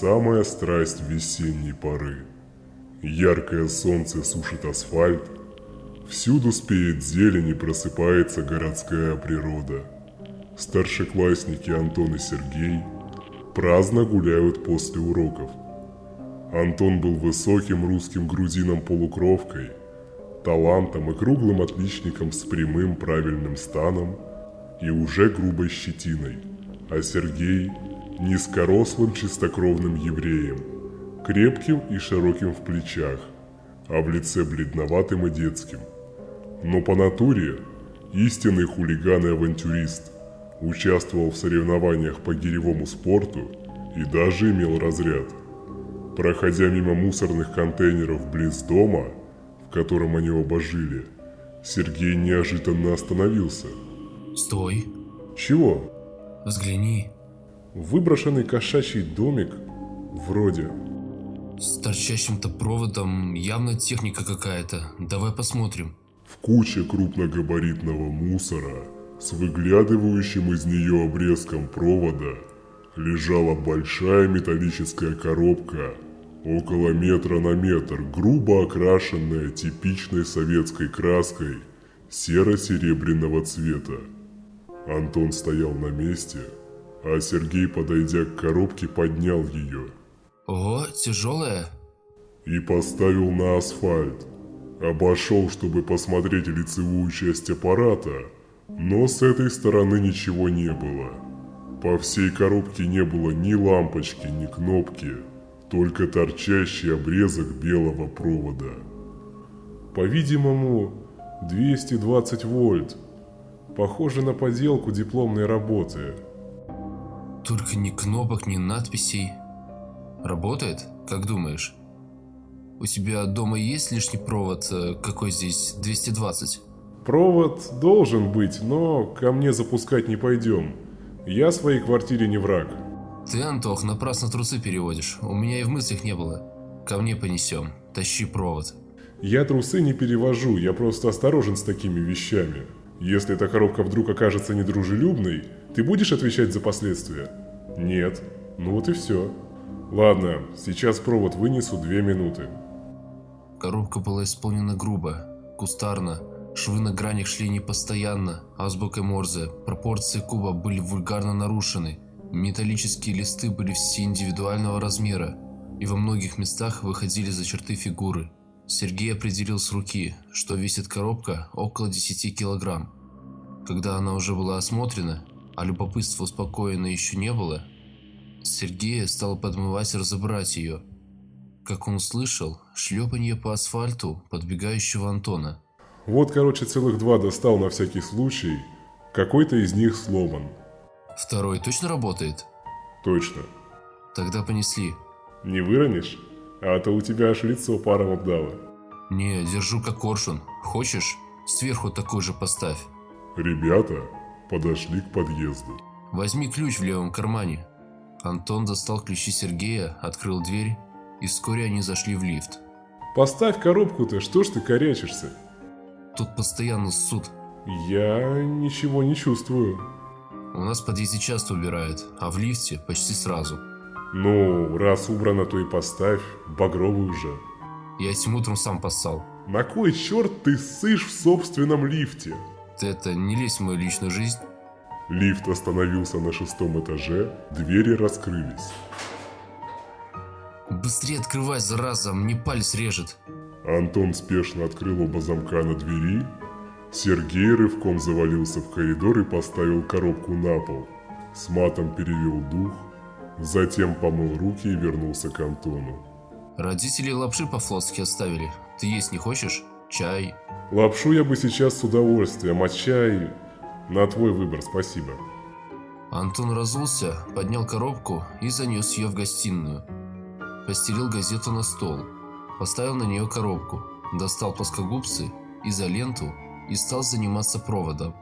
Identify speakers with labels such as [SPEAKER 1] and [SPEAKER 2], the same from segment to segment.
[SPEAKER 1] Самая страсть весенней поры. Яркое солнце сушит асфальт, всюду спеет зелень и просыпается городская природа. Старшеклассники Антон и Сергей праздно гуляют после уроков. Антон был высоким русским грузином-полукровкой, талантом и круглым отличником с прямым правильным станом и уже грубой щетиной, а Сергей – низкорослым чистокровным евреем, крепким и широким в плечах, а в лице бледноватым и детским. Но по натуре истинный хулиган и авантюрист, участвовал в соревнованиях по гиревому спорту и даже имел разряд. Проходя мимо мусорных контейнеров близ дома, в котором они оба жили, Сергей неожиданно остановился.
[SPEAKER 2] Стой,
[SPEAKER 1] Чего?
[SPEAKER 2] взгляни.
[SPEAKER 1] Выброшенный кошачий домик? Вроде.
[SPEAKER 2] С торчащим-то проводом явно техника какая-то. Давай посмотрим.
[SPEAKER 1] В куче крупногабаритного мусора с выглядывающим из нее обрезком провода лежала большая металлическая коробка около метра на метр, грубо окрашенная типичной советской краской серо-серебряного цвета. Антон стоял на месте, а Сергей, подойдя к коробке, поднял ее
[SPEAKER 2] О, тяжелая.
[SPEAKER 1] и поставил на асфальт. Обошел, чтобы посмотреть лицевую часть аппарата, но с этой стороны ничего не было. По всей коробке не было ни лампочки, ни кнопки, только торчащий обрезок белого провода. По-видимому, 220 вольт. Похоже на поделку дипломной работы.
[SPEAKER 2] Только ни кнопок, ни надписей. Работает? Как думаешь? У тебя дома есть лишний провод? э, Какой здесь? 220?
[SPEAKER 1] Провод должен быть, но ко мне запускать не пойдем. Я своей квартире не враг.
[SPEAKER 2] Ты, Антох, напрасно трусы переводишь. У меня и в мыслях не было. Ко мне понесем. Тащи провод.
[SPEAKER 1] Я трусы не перевожу, я просто осторожен с такими вещами. Если эта коробка вдруг окажется недружелюбной, ты будешь отвечать за последствия? Нет. Ну вот и все. Ладно, сейчас провод вынесу две минуты.
[SPEAKER 2] Коробка была исполнена грубо, кустарно, швы на гранях шли непостоянно, азбукой Морзе, пропорции куба были вульгарно нарушены, металлические листы были все индивидуального размера и во многих местах выходили за черты фигуры. Сергей определил с руки, что весит коробка около 10 килограмм. Когда она уже была осмотрена, а любопытство успокоено еще не было, Сергея стал подмывать разобрать ее – как он услышал, шлепанье по асфальту подбегающего Антона.
[SPEAKER 1] Вот, короче, целых два достал на всякий случай. Какой-то из них сломан.
[SPEAKER 2] Второй точно работает?
[SPEAKER 1] Точно.
[SPEAKER 2] Тогда понесли.
[SPEAKER 1] Не выронишь? А то у тебя аж лицо паром обдало.
[SPEAKER 2] Не, держу как коршун. Хочешь? Сверху такой же поставь.
[SPEAKER 1] Ребята подошли к подъезду.
[SPEAKER 2] Возьми ключ в левом кармане. Антон достал ключи Сергея, открыл дверь, и вскоре они зашли в лифт.
[SPEAKER 1] Поставь коробку-то, что ж ты корячишься?
[SPEAKER 2] Тут постоянно суд.
[SPEAKER 1] Я ничего не чувствую.
[SPEAKER 2] У нас в подъезде часто убирают, а в лифте почти сразу.
[SPEAKER 1] Ну, раз убрано, то и поставь. Багровый уже.
[SPEAKER 2] Я этим утром сам поссал.
[SPEAKER 1] На кой черт ты ссышь в собственном лифте?
[SPEAKER 2] Это не лезь в мою личную жизнь.
[SPEAKER 1] Лифт остановился на шестом этаже, двери раскрылись.
[SPEAKER 2] Быстрее открывай, зараза, мне палец режет.
[SPEAKER 1] Антон спешно открыл оба замка на двери. Сергей рывком завалился в коридор и поставил коробку на пол. С матом перевел дух, затем помыл руки и вернулся к Антону.
[SPEAKER 2] Родители лапши по-флотски оставили. Ты есть не хочешь? Чай?
[SPEAKER 1] Лапшу я бы сейчас с удовольствием, а чай... На твой выбор, спасибо.
[SPEAKER 2] Антон разулся, поднял коробку и занес ее в гостиную. Постелил газету на стол, поставил на нее коробку, достал плоскогубцы, изоленту и стал заниматься проводом.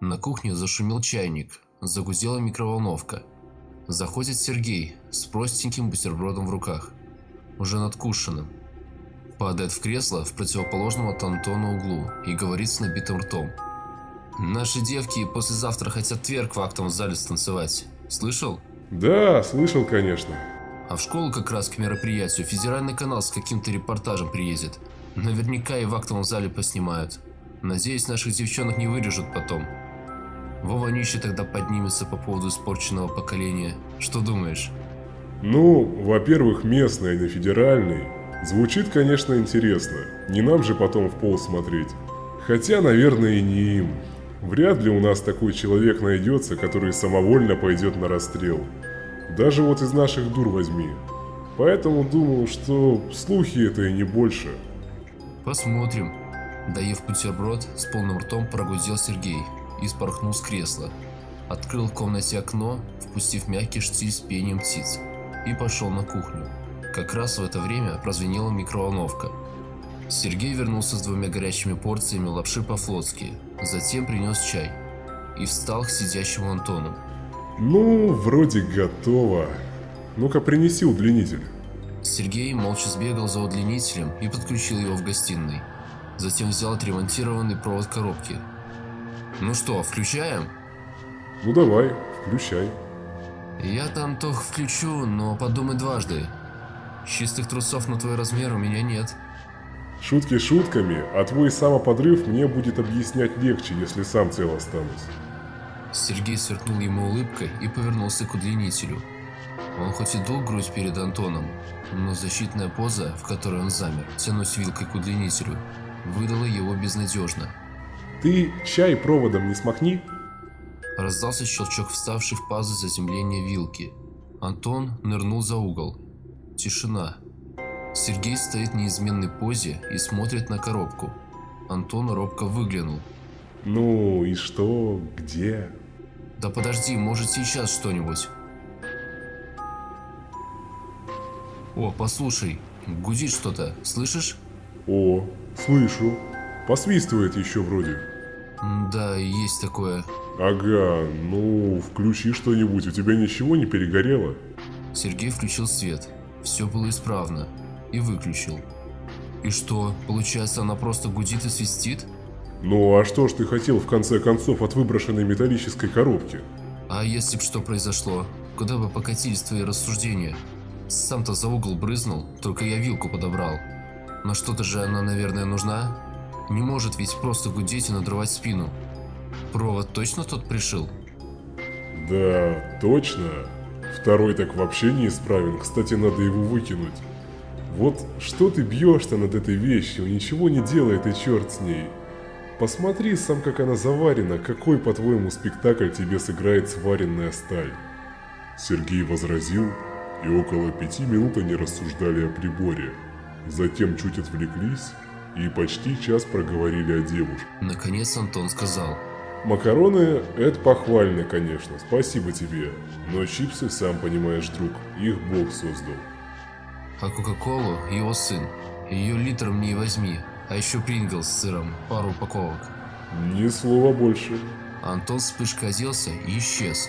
[SPEAKER 2] На кухне зашумел чайник, загудела микроволновка. Заходит Сергей с простеньким бутербродом в руках, уже надкушенным. Падает в кресло в противоположном от Антона углу и говорит с набитым ртом. «Наши девки послезавтра хотят тверк в актовом зале станцевать. Слышал?»
[SPEAKER 1] Да, слышал, конечно.
[SPEAKER 2] А в школу как раз к мероприятию федеральный канал с каким-то репортажем приедет. Наверняка и в актовом зале поснимают. Надеюсь, наших девчонок не вырежут потом. Вова Нищий тогда поднимется по поводу испорченного поколения. Что думаешь?
[SPEAKER 1] Ну, во-первых, местный, а не федеральный. Звучит, конечно, интересно. Не нам же потом в пол смотреть. Хотя, наверное, и не им. Вряд ли у нас такой человек найдется, который самовольно пойдет на расстрел. Даже вот из наших дур возьми. Поэтому думаю, что слухи это и не больше.
[SPEAKER 2] Посмотрим. Доев бутерброд, с полным ртом прогудел Сергей и спорхнул с кресла. Открыл в комнате окно, впустив мягкий штиль с пением птиц, и пошел на кухню. Как раз в это время прозвенела микроволновка. Сергей вернулся с двумя горячими порциями лапши по-флотски, затем принес чай и встал к сидящему Антону.
[SPEAKER 1] Ну, вроде готово. Ну-ка, принеси удлинитель.
[SPEAKER 2] Сергей молча сбегал за удлинителем и подключил его в гостиной. Затем взял отремонтированный провод коробки. Ну что, включаем?
[SPEAKER 1] Ну давай, включай.
[SPEAKER 2] Я там тох включу, но подумай дважды. Чистых трусов на твой размер у меня нет.
[SPEAKER 1] Шутки шутками, а твой самоподрыв мне будет объяснять легче, если сам цел останусь.
[SPEAKER 2] Сергей сверкнул ему улыбкой и повернулся к удлинителю. Он хоть и дул грудь перед Антоном, но защитная поза, в которой он замер, тянусь вилкой к удлинителю, выдала его безнадежно.
[SPEAKER 1] Ты чай проводом не смахни?
[SPEAKER 2] Раздался щелчок вставший в пазу заземления вилки. Антон нырнул за угол. Тишина. Сергей стоит в неизменной позе и смотрит на коробку. Антон робко выглянул.
[SPEAKER 1] Ну и что? Где?
[SPEAKER 2] Да подожди, может сейчас что-нибудь. О, послушай, гудит что-то, слышишь?
[SPEAKER 1] О, слышу. Посвистывает еще вроде.
[SPEAKER 2] Да, есть такое.
[SPEAKER 1] Ага, ну включи что-нибудь, у тебя ничего не перегорело?
[SPEAKER 2] Сергей включил свет. Все было исправно. И выключил. И что, получается она просто гудит и свистит?
[SPEAKER 1] Ну а что ж ты хотел в конце концов от выброшенной металлической коробки?
[SPEAKER 2] А если б что произошло? Куда бы покатились твои рассуждения? Сам-то за угол брызнул, только я вилку подобрал. Но что-то же она, наверное, нужна? Не может ведь просто гудеть и надрывать спину. Провод точно тот пришил?
[SPEAKER 1] Да, точно. Второй так вообще неисправен, кстати, надо его выкинуть. Вот что ты бьешь-то над этой вещью, ничего не делает и черт с ней. Посмотри сам, как она заварена, какой, по-твоему, спектакль тебе сыграет сваренная сталь. Сергей возразил, и около пяти минут они рассуждали о приборе. Затем чуть отвлеклись и почти час проговорили о девушке.
[SPEAKER 2] Наконец Антон сказал.
[SPEAKER 1] Макароны – это похвально, конечно, спасибо тебе. Но чипсы, сам понимаешь, друг, их Бог создал.
[SPEAKER 2] А Кока-Колу – его сын. Ее литром не возьми. А еще Принглс с сыром, пару упаковок.
[SPEAKER 1] Ни слова больше.
[SPEAKER 2] Антон вспышкой оделся и исчез.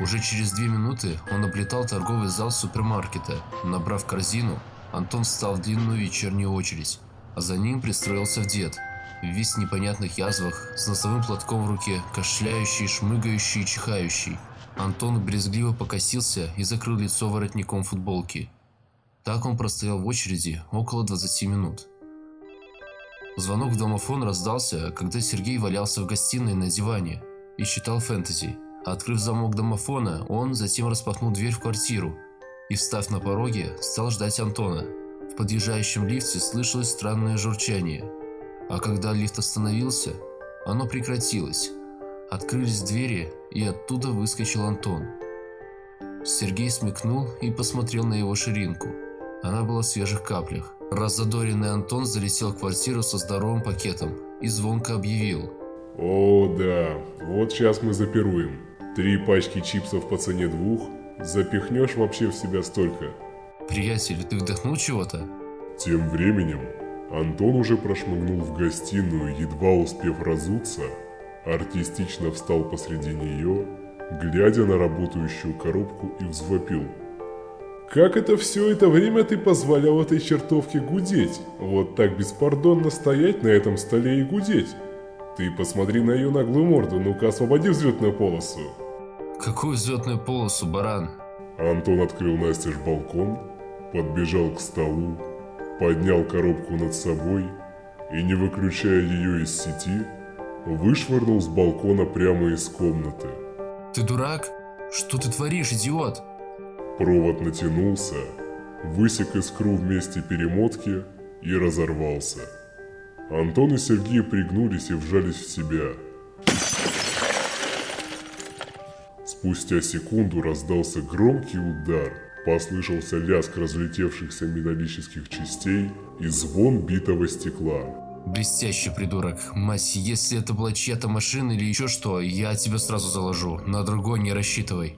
[SPEAKER 2] Уже через две минуты он облетал торговый зал супермаркета. Набрав корзину, Антон встал в длинную вечернюю очередь, а за ним пристроился в дед. Весь в непонятных язвах, с носовым платком в руке, кашляющий, шмыгающий и чихающий. Антон брезгливо покосился и закрыл лицо воротником футболки. Так он простоял в очереди около 20 минут. Звонок в домофон раздался, когда Сергей валялся в гостиной на диване и читал фэнтези. Открыв замок домофона, он затем распахнул дверь в квартиру и, встав на пороге, стал ждать Антона. В подъезжающем лифте слышалось странное журчание, а когда лифт остановился, оно прекратилось. Открылись двери, и оттуда выскочил Антон. Сергей смекнул и посмотрел на его ширинку. Она была в свежих каплях. Раззадоренный Антон залетел в квартиру со здоровым пакетом и звонко объявил.
[SPEAKER 1] О, да, вот сейчас мы запируем. Три пачки чипсов по цене двух. Запихнешь вообще в себя столько.
[SPEAKER 2] Приятель, ты вдохнул чего-то?
[SPEAKER 1] Тем временем Антон уже прошмыгнул в гостиную, едва успев разуться, артистично встал посреди нее, глядя на работающую коробку и взвопил. «Как это все это время ты позволял этой чертовке гудеть? Вот так беспардонно стоять на этом столе и гудеть? Ты посмотри на ее наглую морду, ну-ка освободи взлетную полосу!»
[SPEAKER 2] Какую взлетную полосу, баран?
[SPEAKER 1] Антон открыл настежь балкон, подбежал к столу, поднял коробку над собой и, не выключая ее из сети, вышвырнул с балкона прямо из комнаты.
[SPEAKER 2] Ты дурак? Что ты творишь, идиот?
[SPEAKER 1] Провод натянулся, высек искру вместе перемотки и разорвался. Антон и Сергей пригнулись и вжались в себя. Спустя секунду раздался громкий удар, послышался лязг разлетевшихся металлических частей и звон битого стекла.
[SPEAKER 2] Блестящий придурок. Мась, если это была чья-то машина или еще что, я тебя сразу заложу. На другой не рассчитывай.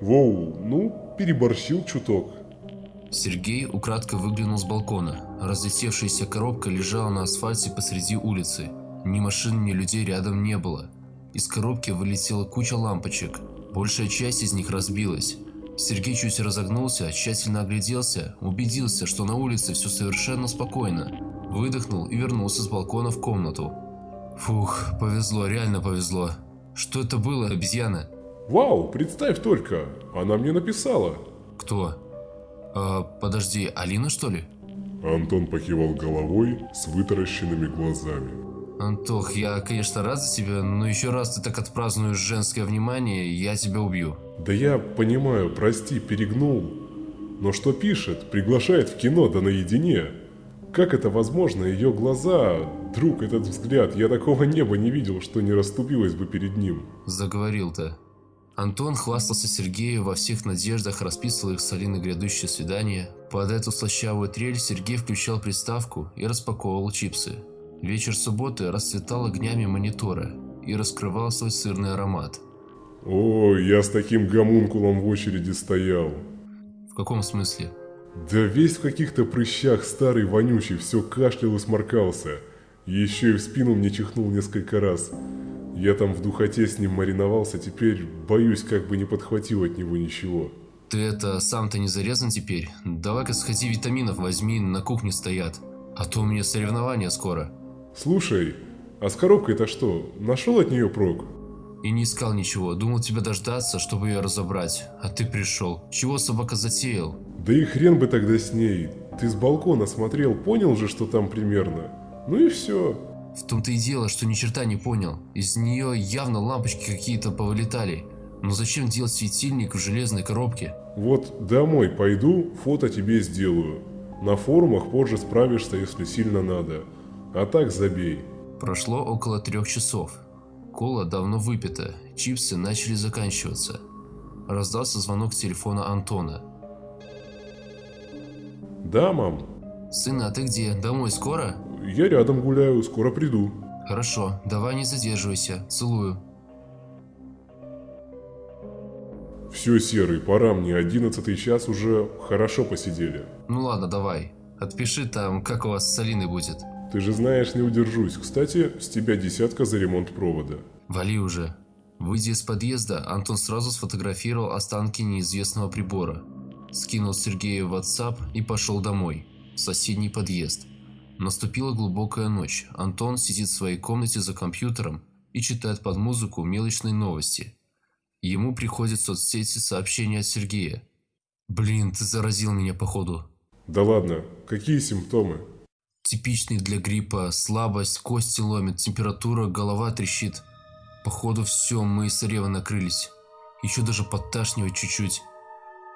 [SPEAKER 1] Воу, ну, переборщил чуток.
[SPEAKER 2] Сергей украдкой выглянул с балкона. Разлетевшаяся коробка лежала на асфальте посреди улицы. Ни машин, ни людей рядом не было. Из коробки вылетела куча лампочек. Большая часть из них разбилась. Сергей чуть разогнулся, тщательно огляделся, убедился, что на улице все совершенно спокойно. Выдохнул и вернулся с балкона в комнату. Фух, повезло, реально повезло. Что это было, обезьяна?
[SPEAKER 1] Вау, представь только, она мне написала.
[SPEAKER 2] Кто? А, подожди, Алина что ли?
[SPEAKER 1] Антон покивал головой с вытаращенными глазами.
[SPEAKER 2] Антох, я, конечно, рад за тебя, но еще раз ты так отпразднуешь женское внимание, я тебя убью.
[SPEAKER 1] Да я понимаю, прости, перегнул. Но что пишет? Приглашает в кино, да наедине. Как это возможно? Ее глаза, друг, этот взгляд, я такого неба не видел, что не расступилось бы перед ним.
[SPEAKER 2] Заговорил-то. Антон хвастался Сергею во всех надеждах, расписывал их с Алиной грядущее свидание. Под эту слащавую трель Сергей включал приставку и распаковывал чипсы. Вечер субботы расцветал огнями монитора и раскрывал свой сырный аромат.
[SPEAKER 1] Ой, я с таким гомункулом в очереди стоял.
[SPEAKER 2] В каком смысле?
[SPEAKER 1] Да весь в каких-то прыщах старый вонючий, все кашлял и сморкался. Еще и в спину мне чихнул несколько раз. Я там в духоте с ним мариновался, теперь боюсь, как бы не подхватил от него ничего.
[SPEAKER 2] Ты это сам-то не зарезан теперь? Давай-ка сходи витаминов возьми, на кухне стоят. А то у меня соревнования скоро.
[SPEAKER 1] Слушай, а с коробкой-то что, нашел от нее прок?
[SPEAKER 2] И не искал ничего, думал тебя дождаться, чтобы ее разобрать. А ты пришел. Чего собака затеял?
[SPEAKER 1] Да и хрен бы тогда с ней. Ты с балкона смотрел, понял же, что там примерно. Ну и все.
[SPEAKER 2] В том-то и дело, что ни черта не понял. Из нее явно лампочки какие-то повылетали. Но зачем делать светильник в железной коробке?
[SPEAKER 1] Вот домой пойду, фото тебе сделаю. На форумах позже справишься, если сильно надо. А так забей.
[SPEAKER 2] Прошло около трех часов. Кола давно выпита, чипсы начали заканчиваться. Раздался звонок телефона Антона.
[SPEAKER 1] Да, мам.
[SPEAKER 2] Сын, а ты где? Домой скоро?
[SPEAKER 1] Я рядом гуляю, скоро приду.
[SPEAKER 2] Хорошо, давай не задерживайся. Целую.
[SPEAKER 1] Все, Серый, пора мне, одиннадцатый час уже хорошо посидели.
[SPEAKER 2] Ну ладно, давай. Отпиши там, как у вас с Алиной будет.
[SPEAKER 1] Ты же знаешь, не удержусь. Кстати, с тебя десятка за ремонт провода.
[SPEAKER 2] Вали уже. Выйдя из подъезда, Антон сразу сфотографировал останки неизвестного прибора. Скинул Сергею в WhatsApp и пошел домой, в соседний подъезд. Наступила глубокая ночь. Антон сидит в своей комнате за компьютером и читает под музыку мелочные новости. Ему приходят в соцсети сообщения от Сергея. «Блин, ты заразил меня, походу».
[SPEAKER 1] Да ладно, какие симптомы?
[SPEAKER 2] Типичный для гриппа. Слабость, кости ломит, температура, голова трещит. Походу все, мы с Ревой накрылись. Еще даже подташнивать чуть-чуть.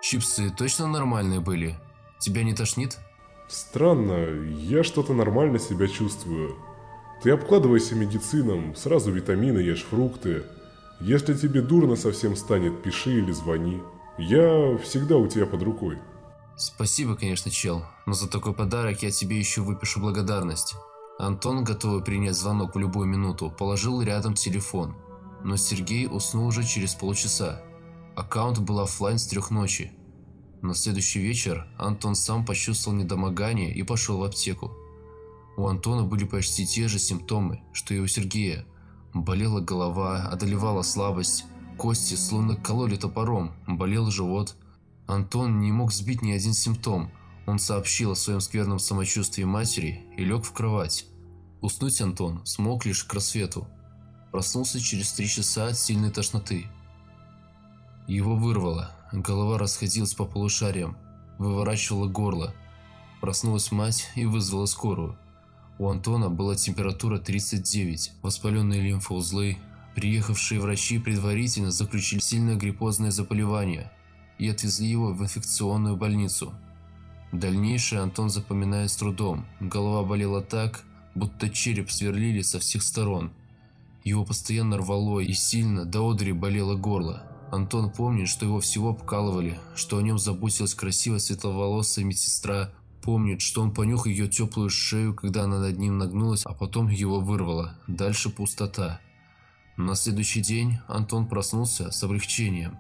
[SPEAKER 2] Чипсы точно нормальные были? Тебя не тошнит?
[SPEAKER 1] Странно, я что-то нормально себя чувствую. Ты обкладывайся медицином, сразу витамины ешь, фрукты. Если тебе дурно совсем станет, пиши или звони. Я всегда у тебя под рукой.
[SPEAKER 2] Спасибо, конечно, чел, но за такой подарок я тебе еще выпишу благодарность. Антон, готовый принять звонок в любую минуту, положил рядом телефон. Но Сергей уснул уже через полчаса. Аккаунт был офлайн с трех ночи. На следующий вечер Антон сам почувствовал недомогание и пошел в аптеку. У Антона были почти те же симптомы, что и у Сергея. Болела голова, одолевала слабость, кости словно кололи топором, болел живот. Антон не мог сбить ни один симптом. Он сообщил о своем скверном самочувствии матери и лег в кровать. Уснуть Антон смог лишь к рассвету. Проснулся через три часа от сильной тошноты. Его вырвало, голова расходилась по полушариям, выворачивала горло. Проснулась мать и вызвала скорую. У Антона была температура 39, воспаленные лимфоузлы. Приехавшие врачи предварительно заключили сильное гриппозное заболевание и отвезли его в инфекционную больницу. Дальнейшее Антон запоминает с трудом. Голова болела так, будто череп сверлили со всех сторон. Его постоянно рвало и сильно до одри болело горло. Антон помнит, что его всего обкалывали, что о нем заботилась красивая светловолосая медсестра, помнит, что он понюх ее теплую шею, когда она над ним нагнулась, а потом его вырвало. Дальше пустота. На следующий день Антон проснулся с облегчением.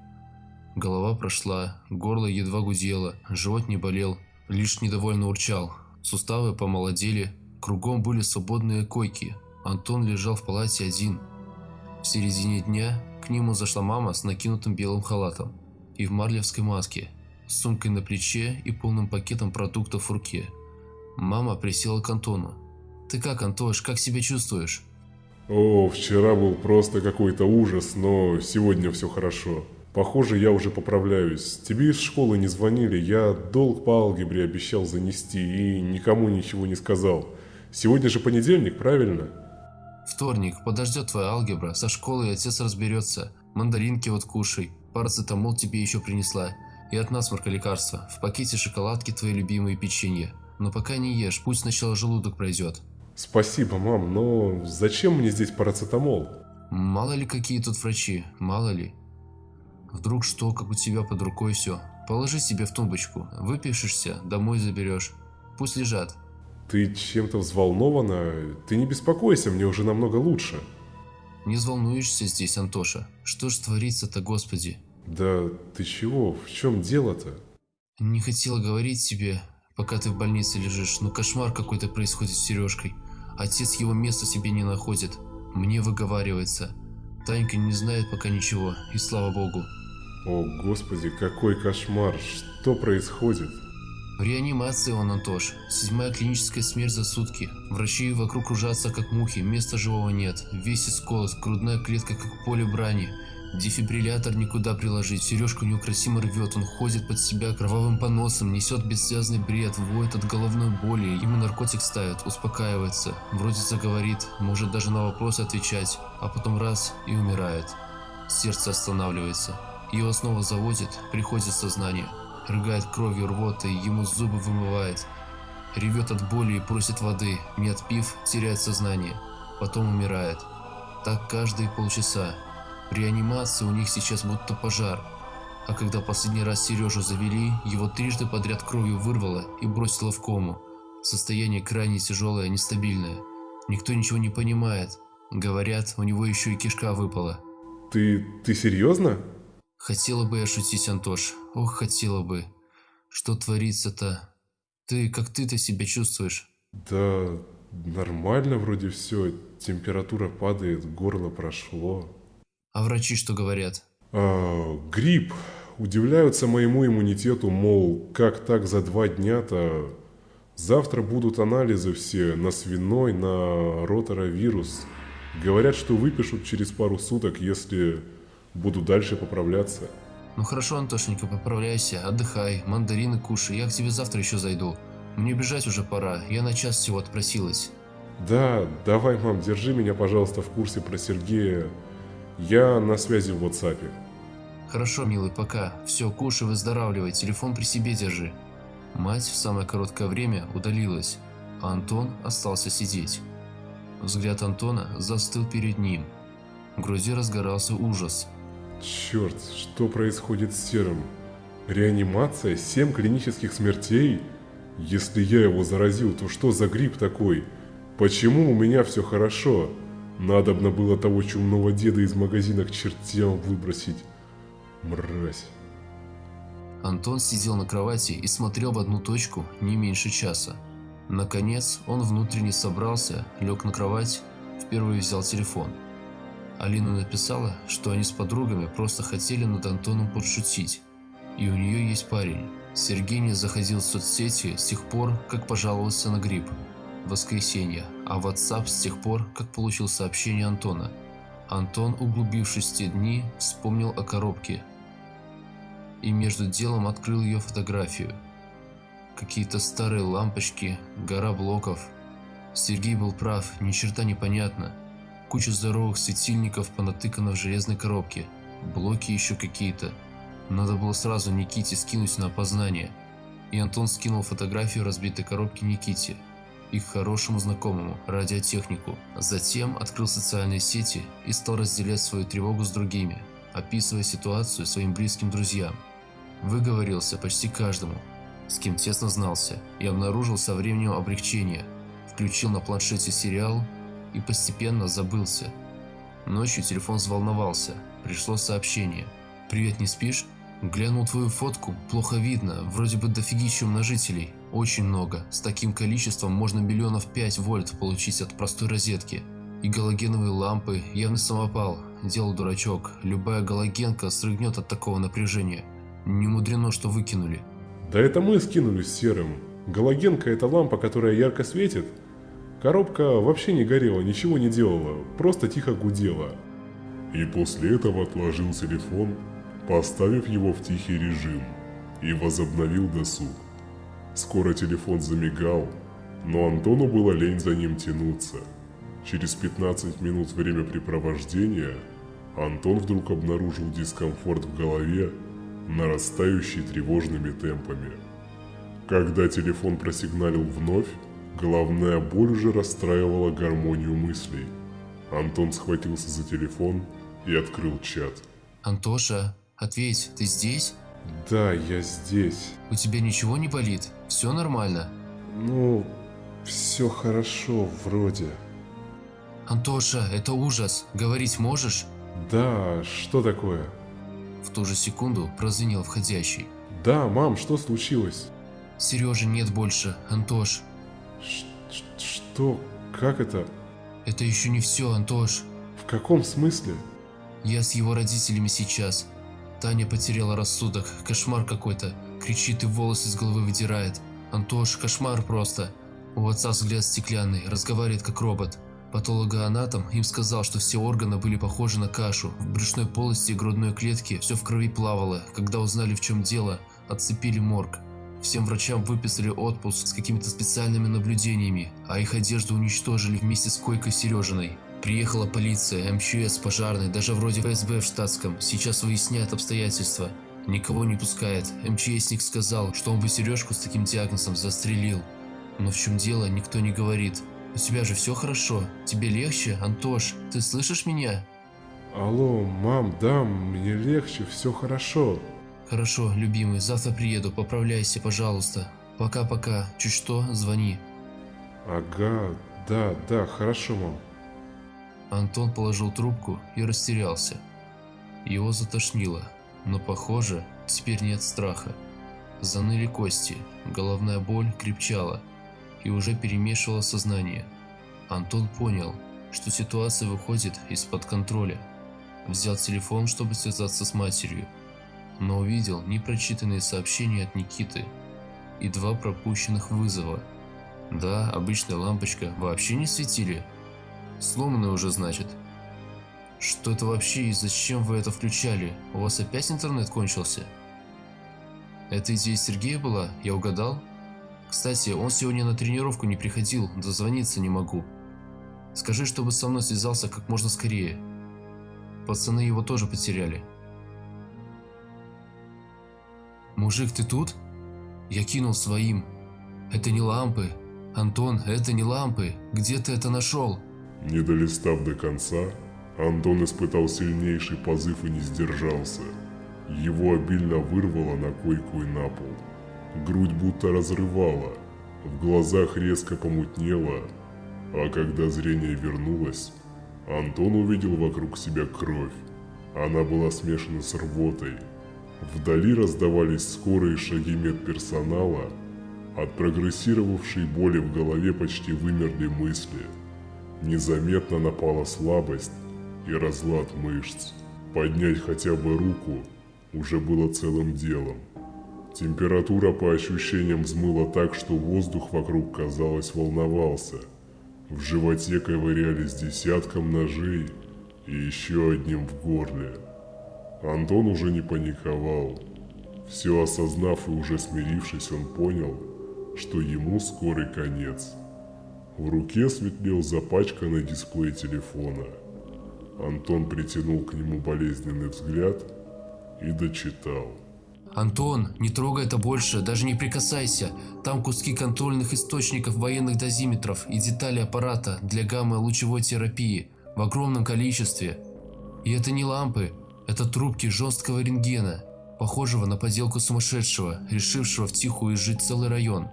[SPEAKER 2] Голова прошла, горло едва гудело, живот не болел, лишь недовольно урчал. Суставы помолодели, кругом были свободные койки. Антон лежал в палате один. В середине дня к нему зашла мама с накинутым белым халатом и в марлевской маске, с сумкой на плече и полным пакетом продуктов в руке. Мама присела к Антону. «Ты как, Антош, как себя чувствуешь?»
[SPEAKER 1] О, вчера был просто какой-то ужас, но сегодня все хорошо. Похоже, я уже поправляюсь. Тебе из школы не звонили, я долг по алгебре обещал занести и никому ничего не сказал. Сегодня же понедельник, правильно?
[SPEAKER 2] Вторник, подождет твоя алгебра, со школы отец разберется. Мандаринки вот кушай, парацетамол тебе еще принесла. И от насморка лекарства, в пакете шоколадки твои любимые печенье. Но пока не ешь, пусть сначала желудок пройдет.
[SPEAKER 1] Спасибо, мам, но зачем мне здесь парацетамол?
[SPEAKER 2] Мало ли какие тут врачи, мало ли. Вдруг что, как у тебя под рукой все. Положи себе в тумбочку, выпишешься, домой заберешь. Пусть лежат.
[SPEAKER 1] Ты чем-то взволнована? Ты не беспокойся, мне уже намного лучше.
[SPEAKER 2] Не взволнуешься здесь, Антоша? Что ж творится-то, господи?
[SPEAKER 1] Да ты чего? В чем дело-то?
[SPEAKER 2] Не хотела говорить тебе, пока ты в больнице лежишь, но кошмар какой-то происходит с Сережкой. Отец его места себе не находит. Мне выговаривается. Танька не знает пока ничего, и слава богу.
[SPEAKER 1] О, господи, какой кошмар! Что происходит?
[SPEAKER 2] В реанимации он, Антош. Седьмая клиническая смерть за сутки. Врачи вокруг кружатся, как мухи, места живого нет. Весь исколот, грудная клетка, как поле брани. Дефибриллятор никуда приложить, Сережку неукротимо рвет, он ходит под себя кровавым поносом, несет бессвязный бред, воет от головной боли, ему наркотик ставят, успокаивается, вроде заговорит, может даже на вопросы отвечать, а потом раз и умирает. Сердце останавливается. Его снова заводит, приходит сознание. Рыгает кровью рвотой, ему зубы вымывает. Ревет от боли и просит воды, не отпив, теряет сознание. Потом умирает. Так каждые полчаса. В реанимации у них сейчас будто пожар. А когда последний раз Сережу завели, его трижды подряд кровью вырвало и бросило в кому. Состояние крайне тяжелое, нестабильное. Никто ничего не понимает. Говорят, у него еще и кишка выпала.
[SPEAKER 1] Ты... ты серьезно?
[SPEAKER 2] Хотела бы я шутить, Антош. Ох, хотела бы. Что творится-то? Ты, как ты-то себя чувствуешь?
[SPEAKER 1] Да, нормально вроде все. Температура падает, горло прошло.
[SPEAKER 2] А врачи что говорят?
[SPEAKER 1] А, грипп. Удивляются моему иммунитету, мол, как так за два дня-то? Завтра будут анализы все на свиной, на роторовирус. Говорят, что выпишут через пару суток, если Буду дальше поправляться.
[SPEAKER 2] Ну хорошо, Антошенька, поправляйся, отдыхай, мандарины кушай, я к тебе завтра еще зайду. Мне бежать уже пора, я на час всего отпросилась.
[SPEAKER 1] Да, давай, мам, держи меня, пожалуйста, в курсе про Сергея. Я на связи в WhatsApp.
[SPEAKER 2] Хорошо, милый, пока. Все, кушай, выздоравливай, телефон при себе держи. Мать в самое короткое время удалилась, а Антон остался сидеть. Взгляд Антона застыл перед ним. В груди разгорался ужас –
[SPEAKER 1] Черт, что происходит с Серым? Реанимация? Семь клинических смертей? Если я его заразил, то что за грипп такой? Почему у меня все хорошо? Надобно было того чумного деда из магазина к чертям выбросить. Мразь.
[SPEAKER 2] Антон сидел на кровати и смотрел в одну точку не меньше часа. Наконец он внутренне собрался, лег на кровать, впервые взял телефон – Алина написала, что они с подругами просто хотели над Антоном подшутить. И у нее есть парень. Сергей не заходил в соцсети с тех пор, как пожаловался на грипп. Воскресенье, а WhatsApp с тех пор, как получил сообщение Антона. Антон, углубившись в те дни, вспомнил о коробке. и между делом открыл ее фотографию. Какие-то старые лампочки, гора блоков. Сергей был прав, ни черта не понятно. Куча здоровых светильников понатыкана в железной коробке. Блоки еще какие-то. Надо было сразу Никите скинуть на опознание. И Антон скинул фотографию разбитой коробки Никите, их хорошему знакомому, радиотехнику. Затем открыл социальные сети и стал разделять свою тревогу с другими, описывая ситуацию своим близким друзьям. Выговорился почти каждому, с кем тесно знался, и обнаружил со временем облегчение. Включил на планшете сериал и постепенно забылся. Ночью телефон взволновался, пришло сообщение. «Привет, не спишь?» Глянул твою фотку, плохо видно, вроде бы дофигища умножителей. Очень много, с таким количеством можно миллионов 5 вольт получить от простой розетки. И галогеновые лампы, явный самопал, делал дурачок, любая галогенка срыгнет от такого напряжения. Не мудрено, что выкинули.
[SPEAKER 1] Да это мы скинулись серым. Галогенка это лампа, которая ярко светит. Коробка вообще не горела, ничего не делала, просто тихо гудела. И после этого отложил телефон, поставив его в тихий режим, и возобновил досуг. Скоро телефон замигал, но Антону было лень за ним тянуться. Через 15 минут времяпрепровождения Антон вдруг обнаружил дискомфорт в голове, нарастающий тревожными темпами. Когда телефон просигналил вновь, головная боль уже расстраивала гармонию мыслей. Антон схватился за телефон и открыл чат.
[SPEAKER 2] «Антоша, ответь, ты здесь?»
[SPEAKER 1] Да, я здесь.
[SPEAKER 2] У тебя ничего не болит? Все нормально?
[SPEAKER 1] Ну, все хорошо вроде.
[SPEAKER 2] Антоша, это ужас. Говорить можешь?
[SPEAKER 1] Да, что такое?
[SPEAKER 2] В ту же секунду прозвенел входящий.
[SPEAKER 1] Да, мам, что случилось?
[SPEAKER 2] Сережи нет больше, Антош.
[SPEAKER 1] Что? Как это?
[SPEAKER 2] Это еще не все, Антош.
[SPEAKER 1] В каком смысле?
[SPEAKER 2] Я с его родителями сейчас. Таня потеряла рассудок. Кошмар какой-то. Кричит и волосы с головы выдирает. Антош, кошмар просто. У отца взгляд стеклянный, разговаривает как робот. Патологоанатом им сказал, что все органы были похожи на кашу. В брюшной полости и грудной клетке все в крови плавало. Когда узнали в чем дело, отцепили морг. Всем врачам выписали отпуск с какими-то специальными наблюдениями, а их одежду уничтожили вместе с койкой Сережиной. Приехала полиция, МЧС, пожарный, даже вроде ФСБ в штатском. Сейчас выясняют обстоятельства. Никого не пускает. МЧСник сказал, что он бы Сережку с таким диагнозом застрелил. Но в чем дело, никто не говорит. У тебя же все хорошо? Тебе легче, Антош? Ты слышишь меня?
[SPEAKER 1] Алло, мам, да, мне легче, все хорошо.
[SPEAKER 2] Хорошо, любимый, завтра приеду, поправляйся, пожалуйста. Пока-пока, чуть что, звони.
[SPEAKER 1] Ага, да, да, хорошо, мам.
[SPEAKER 2] Антон положил трубку и растерялся. Его затошнило, но похоже, теперь нет страха. Заныли кости, головная боль крепчала и уже перемешивала сознание. Антон понял, что ситуация выходит из-под контроля. Взял телефон, чтобы связаться с матерью, но увидел непрочитанные сообщения от Никиты и два пропущенных вызова. Да, обычная лампочка вообще не светили, Сломанный уже, значит. Что это вообще и зачем вы это включали? У вас опять интернет кончился? Это идея Сергея была? Я угадал? Кстати, он сегодня на тренировку не приходил, дозвониться не могу. Скажи, чтобы со мной связался как можно скорее. Пацаны его тоже потеряли. Мужик, ты тут? Я кинул своим. Это не лампы. Антон, это не лампы. Где ты это нашел?
[SPEAKER 1] Не долистав до конца, Антон испытал сильнейший позыв и не сдержался. Его обильно вырвало на койку и на пол. Грудь будто разрывала, в глазах резко помутнело, а когда зрение вернулось, Антон увидел вокруг себя кровь. Она была смешана с рвотой. Вдали раздавались скорые шаги медперсонала, от прогрессировавшей боли в голове почти вымерли мысли – Незаметно напала слабость и разлад мышц. Поднять хотя бы руку уже было целым делом. Температура по ощущениям взмыла так, что воздух вокруг, казалось, волновался. В животе ковырялись десятком ножей и еще одним в горле. Антон уже не паниковал. Все осознав и уже смирившись, он понял, что ему скорый конец. В руке светлел запачканный дисплей телефона. Антон притянул к нему болезненный взгляд и дочитал.
[SPEAKER 2] Антон, не трогай это больше, даже не прикасайся. Там куски контрольных источников военных дозиметров и детали аппарата для гамма-лучевой терапии в огромном количестве. И это не лампы, это трубки жесткого рентгена, похожего на поделку сумасшедшего, решившего втихую изжить целый район.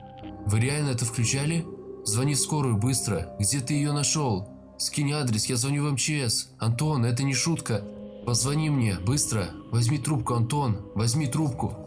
[SPEAKER 2] Вы реально это включали? Звони в скорую быстро. Где ты ее нашел? Скинь адрес, я звоню в МЧС. Антон, это не шутка. Позвони мне, быстро. Возьми трубку, Антон. Возьми трубку.